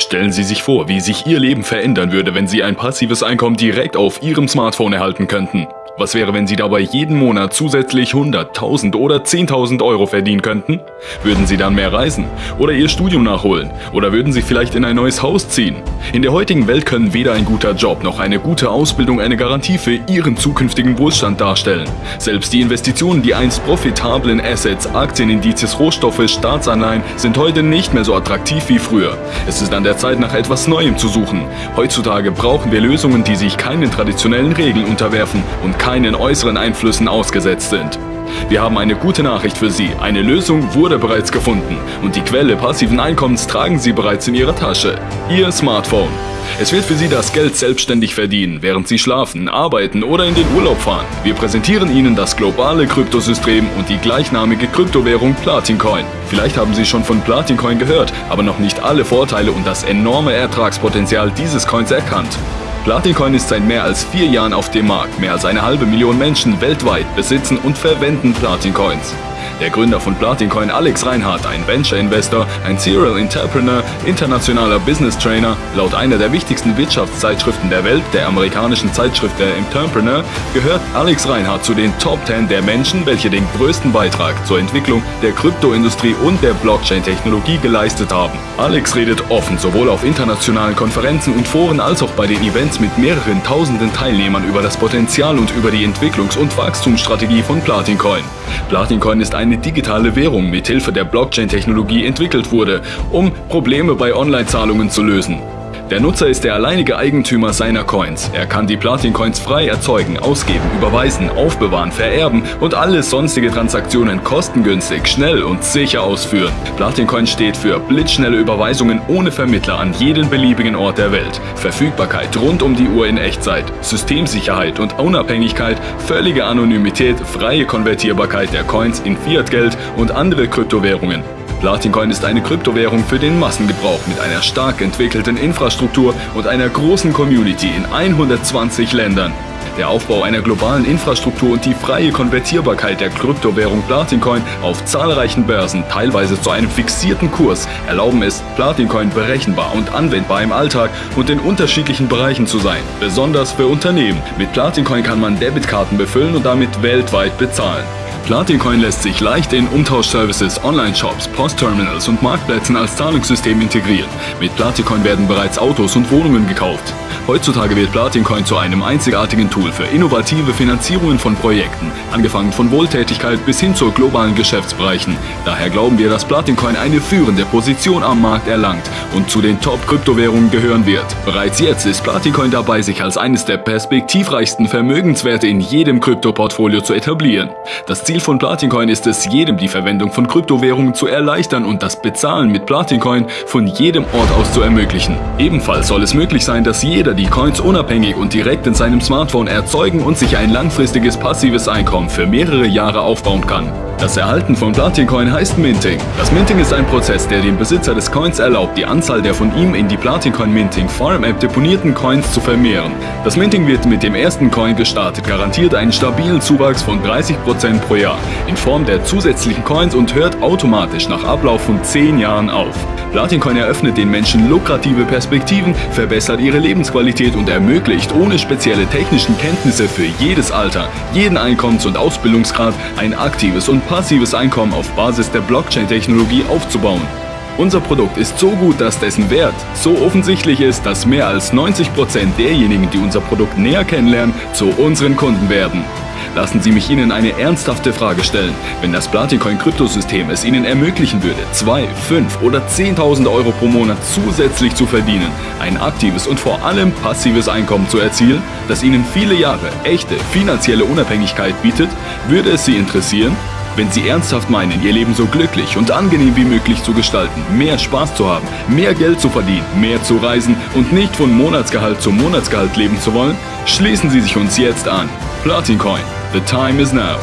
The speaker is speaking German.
Stellen Sie sich vor, wie sich Ihr Leben verändern würde, wenn Sie ein passives Einkommen direkt auf Ihrem Smartphone erhalten könnten. Was wäre, wenn Sie dabei jeden Monat zusätzlich 100.000 oder 10.000 Euro verdienen könnten? Würden Sie dann mehr reisen? Oder Ihr Studium nachholen? Oder würden Sie vielleicht in ein neues Haus ziehen? In der heutigen Welt können weder ein guter Job noch eine gute Ausbildung eine Garantie für Ihren zukünftigen Wohlstand darstellen. Selbst die Investitionen, die einst profitablen Assets, Aktienindizes, Rohstoffe, Staatsanleihen sind heute nicht mehr so attraktiv wie früher. Es ist an der Zeit, nach etwas Neuem zu suchen. Heutzutage brauchen wir Lösungen, die sich keinen traditionellen Regeln unterwerfen und keinen äußeren Einflüssen ausgesetzt sind. Wir haben eine gute Nachricht für Sie. Eine Lösung wurde bereits gefunden und die Quelle passiven Einkommens tragen Sie bereits in Ihrer Tasche. Ihr Smartphone. Es wird für Sie das Geld selbstständig verdienen, während Sie schlafen, arbeiten oder in den Urlaub fahren. Wir präsentieren Ihnen das globale Kryptosystem und die gleichnamige Kryptowährung Platincoin. Vielleicht haben Sie schon von Platincoin gehört, aber noch nicht alle Vorteile und das enorme Ertragspotenzial dieses Coins erkannt. Platincoin ist seit mehr als vier Jahren auf dem Markt. Mehr als eine halbe Million Menschen weltweit besitzen und verwenden Platincoins. Der Gründer von Platincoin, Alex Reinhardt, ein Venture-Investor, ein Serial Entrepreneur, internationaler Business Trainer, laut einer der wichtigsten Wirtschaftszeitschriften der Welt, der amerikanischen Zeitschrift der Entrepreneur, gehört Alex Reinhardt zu den Top 10 der Menschen, welche den größten Beitrag zur Entwicklung der Kryptoindustrie und der Blockchain-Technologie geleistet haben. Alex redet offen, sowohl auf internationalen Konferenzen und Foren als auch bei den Events mit mehreren tausenden Teilnehmern über das Potenzial und über die Entwicklungs- und Wachstumsstrategie von Platincoin. Platincoin ist eine digitale Währung mit Hilfe der Blockchain-Technologie entwickelt wurde, um Probleme bei Online-Zahlungen zu lösen. Der Nutzer ist der alleinige Eigentümer seiner Coins. Er kann die Platin-Coins frei erzeugen, ausgeben, überweisen, aufbewahren, vererben und alle sonstige Transaktionen kostengünstig, schnell und sicher ausführen. Platin-Coin steht für blitzschnelle Überweisungen ohne Vermittler an jeden beliebigen Ort der Welt, Verfügbarkeit rund um die Uhr in Echtzeit, Systemsicherheit und Unabhängigkeit, völlige Anonymität, freie Konvertierbarkeit der Coins in Fiat-Geld und andere Kryptowährungen. Platincoin ist eine Kryptowährung für den Massengebrauch mit einer stark entwickelten Infrastruktur und einer großen Community in 120 Ländern. Der Aufbau einer globalen Infrastruktur und die freie Konvertierbarkeit der Kryptowährung Platincoin auf zahlreichen Börsen, teilweise zu einem fixierten Kurs, erlauben es, Platincoin berechenbar und anwendbar im Alltag und in unterschiedlichen Bereichen zu sein, besonders für Unternehmen. Mit Platincoin kann man Debitkarten befüllen und damit weltweit bezahlen. Platincoin lässt sich leicht in Umtauschservices, Online-Shops, Postterminals und Marktplätzen als Zahlungssystem integrieren. Mit Platincoin werden bereits Autos und Wohnungen gekauft. Heutzutage wird Platincoin zu einem einzigartigen Tool für innovative Finanzierungen von Projekten, angefangen von Wohltätigkeit bis hin zu globalen Geschäftsbereichen. Daher glauben wir, dass Platincoin eine führende Position am Markt erlangt und zu den Top-Kryptowährungen gehören wird. Bereits jetzt ist Platincoin dabei, sich als eines der perspektivreichsten Vermögenswerte in jedem Kryptoportfolio zu etablieren. Das Ziel von Platincoin ist es, jedem die Verwendung von Kryptowährungen zu erleichtern und das Bezahlen mit Platincoin von jedem Ort aus zu ermöglichen. Ebenfalls soll es möglich sein, dass jeder die Coins unabhängig und direkt in seinem Smartphone erzeugen und sich ein langfristiges passives Einkommen für mehrere Jahre aufbauen kann. Das Erhalten von Platincoin heißt Minting. Das Minting ist ein Prozess, der dem Besitzer des Coins erlaubt, die Anzahl der von ihm in die Platincoin Minting Farm App deponierten Coins zu vermehren. Das Minting wird mit dem ersten Coin gestartet, garantiert einen stabilen Zuwachs von 30% pro Jahr in Form der zusätzlichen Coins und hört automatisch nach Ablauf von 10 Jahren auf. Platincoin eröffnet den Menschen lukrative Perspektiven, verbessert ihre Lebensqualität und ermöglicht ohne spezielle technischen Kenntnisse für jedes Alter, jeden Einkommens- und Ausbildungsgrad ein aktives und passives Einkommen auf Basis der Blockchain-Technologie aufzubauen. Unser Produkt ist so gut, dass dessen Wert so offensichtlich ist, dass mehr als 90% derjenigen, die unser Produkt näher kennenlernen, zu unseren Kunden werden. Lassen Sie mich Ihnen eine ernsthafte Frage stellen. Wenn das Platincoin-Kryptosystem es Ihnen ermöglichen würde, 2, 5 oder 10.000 Euro pro Monat zusätzlich zu verdienen, ein aktives und vor allem passives Einkommen zu erzielen, das Ihnen viele Jahre echte finanzielle Unabhängigkeit bietet, würde es Sie interessieren? Wenn Sie ernsthaft meinen, Ihr Leben so glücklich und angenehm wie möglich zu gestalten, mehr Spaß zu haben, mehr Geld zu verdienen, mehr zu reisen und nicht von Monatsgehalt zu Monatsgehalt leben zu wollen, schließen Sie sich uns jetzt an. Platincoin. The time is now.